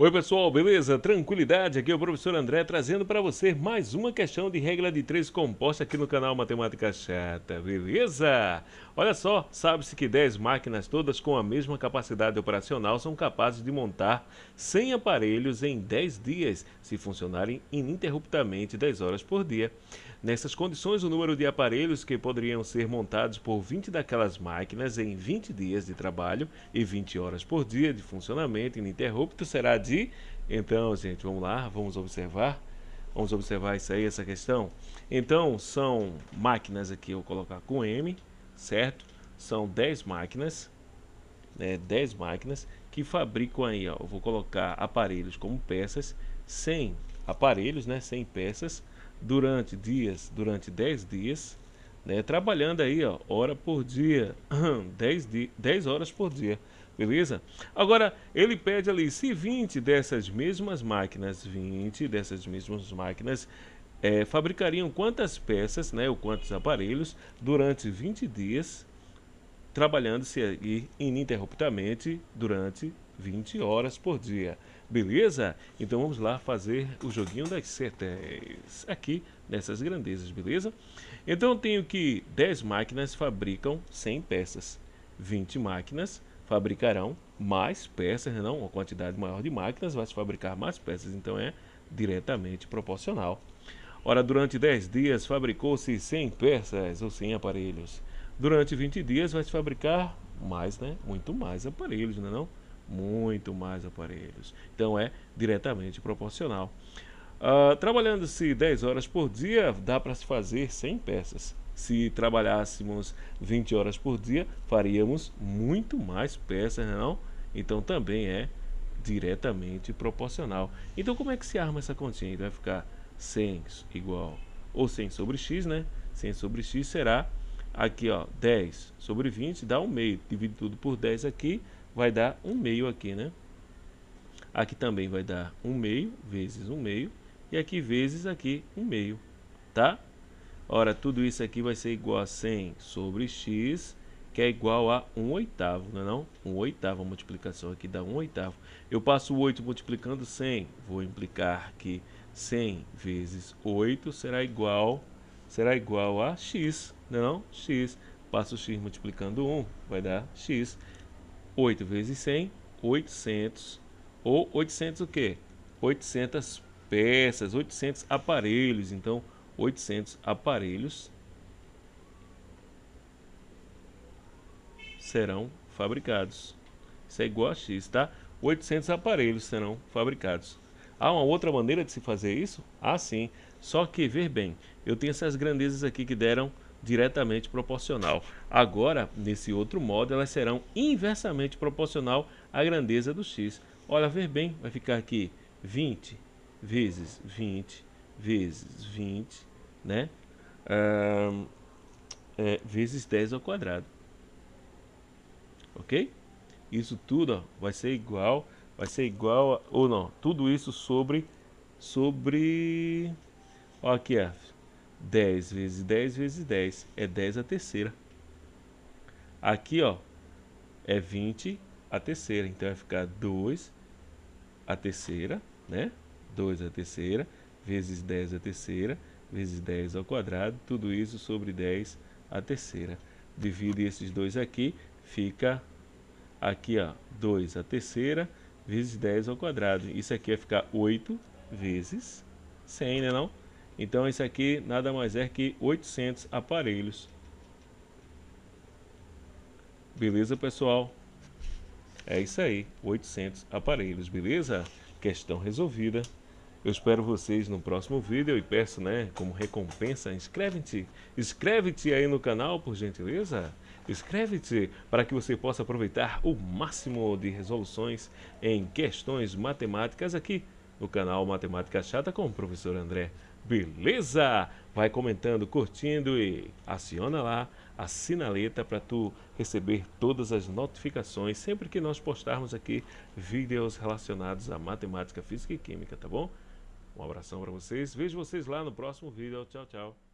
Oi pessoal, beleza? Tranquilidade? Aqui é o professor André trazendo para você mais uma questão de regra de três composta aqui no canal Matemática Chata, beleza? Olha só, sabe-se que 10 máquinas todas com a mesma capacidade operacional são capazes de montar 100 aparelhos em 10 dias, se funcionarem ininterruptamente 10 horas por dia. Nessas condições, o número de aparelhos que poderiam ser montados por 20 daquelas máquinas em 20 dias de trabalho e 20 horas por dia de funcionamento ininterrupto será de... Então, gente, vamos lá, vamos observar. Vamos observar isso aí, essa questão. Então, são máquinas aqui, eu vou colocar com M, certo? São 10 máquinas, né, 10 máquinas que fabricam aí, ó, eu vou colocar aparelhos como peças, 100 aparelhos, né, 100 peças, durante dias, durante 10 dias, né, trabalhando aí, ó, hora por dia, 10, di 10 horas por dia, beleza? Agora, ele pede ali, se 20 dessas mesmas máquinas, 20 dessas mesmas máquinas, é, fabricariam quantas peças, né, ou quantos aparelhos, durante 20 dias, trabalhando-se ininterruptamente durante 20 horas por dia. Beleza? Então vamos lá fazer o joguinho das setas aqui nessas grandezas, beleza? Então eu tenho que 10 máquinas fabricam 100 peças. 20 máquinas fabricarão mais peças, não? Uma quantidade maior de máquinas vai se fabricar mais peças, então é diretamente proporcional. Ora, durante 10 dias fabricou-se 100 peças ou 100 aparelhos. Durante 20 dias vai se fabricar mais, né? Muito mais aparelhos, não é não? muito mais aparelhos. Então é diretamente proporcional. Uh, Trabalhando-se 10 horas por dia, dá para se fazer 100 peças. Se trabalhássemos 20 horas por dia, faríamos muito mais peças, não? É então também é diretamente proporcional. Então como é que se arma essa continha? Vai ficar 100 igual, ou 100 sobre x, né? 100 sobre x será aqui, ó, 10 sobre 20, dá um meio. Divide tudo por 10 aqui, vai dar um meio aqui, né? Aqui também vai dar um meio vezes um meio e aqui vezes aqui um meio, tá? Ora, tudo isso aqui vai ser igual a 100 sobre x, que é igual a 1 oitavo, não é não? 1 oitavo, a multiplicação aqui dá 1 oitavo. Eu passo o 8 multiplicando 100, vou implicar que 100 vezes 8 será igual, será igual a x, não é não? x. Passo x multiplicando 1, vai dar x. 8 vezes 100, 800. Ou 800 o quê? 800 peças, 800 aparelhos. Então, 800 aparelhos serão fabricados. Isso é igual a X, tá? 800 aparelhos serão fabricados. Há uma outra maneira de se fazer isso? Ah, sim. Só que, ver bem, eu tenho essas grandezas aqui que deram diretamente proporcional. Agora, nesse outro modo, elas serão inversamente proporcional à grandeza do x. Olha, ver bem, vai ficar aqui 20 vezes 20 vezes 20, né? Ah, é, vezes 10 ao quadrado. Ok? Isso tudo ó, vai ser igual, vai ser igual, a, ou não, tudo isso sobre, sobre, ó aqui, ó, 10 vezes 10 vezes 10 é 10 a terceira. Aqui, ó, é 20 a terceira. Então vai ficar 2 a terceira, né? 2 a terceira vezes 10 a terceira vezes 10 ao quadrado. Tudo isso sobre 10 a terceira. Divide esses dois aqui, fica aqui, ó, 2 a terceira vezes 10 ao quadrado. Isso aqui vai ficar 8 vezes 100, né não? Então isso aqui nada mais é que 800 aparelhos. Beleza, pessoal? É isso aí, 800 aparelhos, beleza? Questão resolvida. Eu espero vocês no próximo vídeo e peço, né, como recompensa, inscreve-te. Inscreve-te aí no canal, por gentileza. Inscreve-te para que você possa aproveitar o máximo de resoluções em questões matemáticas aqui no canal Matemática Chata com o professor André. Beleza? Vai comentando, curtindo e aciona lá a sinaleta para tu receber todas as notificações sempre que nós postarmos aqui vídeos relacionados a matemática, física e química, tá bom? Um abração para vocês, vejo vocês lá no próximo vídeo, tchau, tchau.